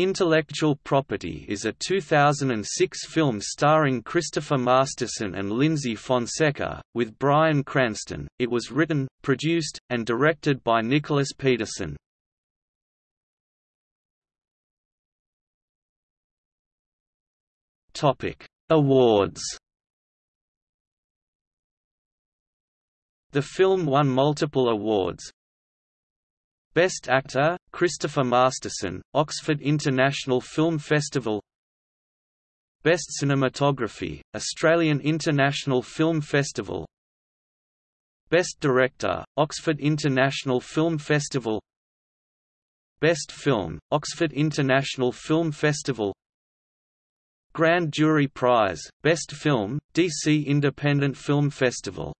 Intellectual Property is a 2006 film starring Christopher Masterson and Lyndsy Fonseca, with Bryan Cranston. It was written, produced, and directed by Nicholas Peterson. Topic: Awards. The film won multiple awards, Best Actor, Christopher Masterson, Oxford International Film Festival. Best Cinematography, Australian International Film Festival. Best Director, Oxford International Film Festival. Best Film, Oxford International Film Festival. Grand Jury Prize, Best Film, DC Independent Film Festival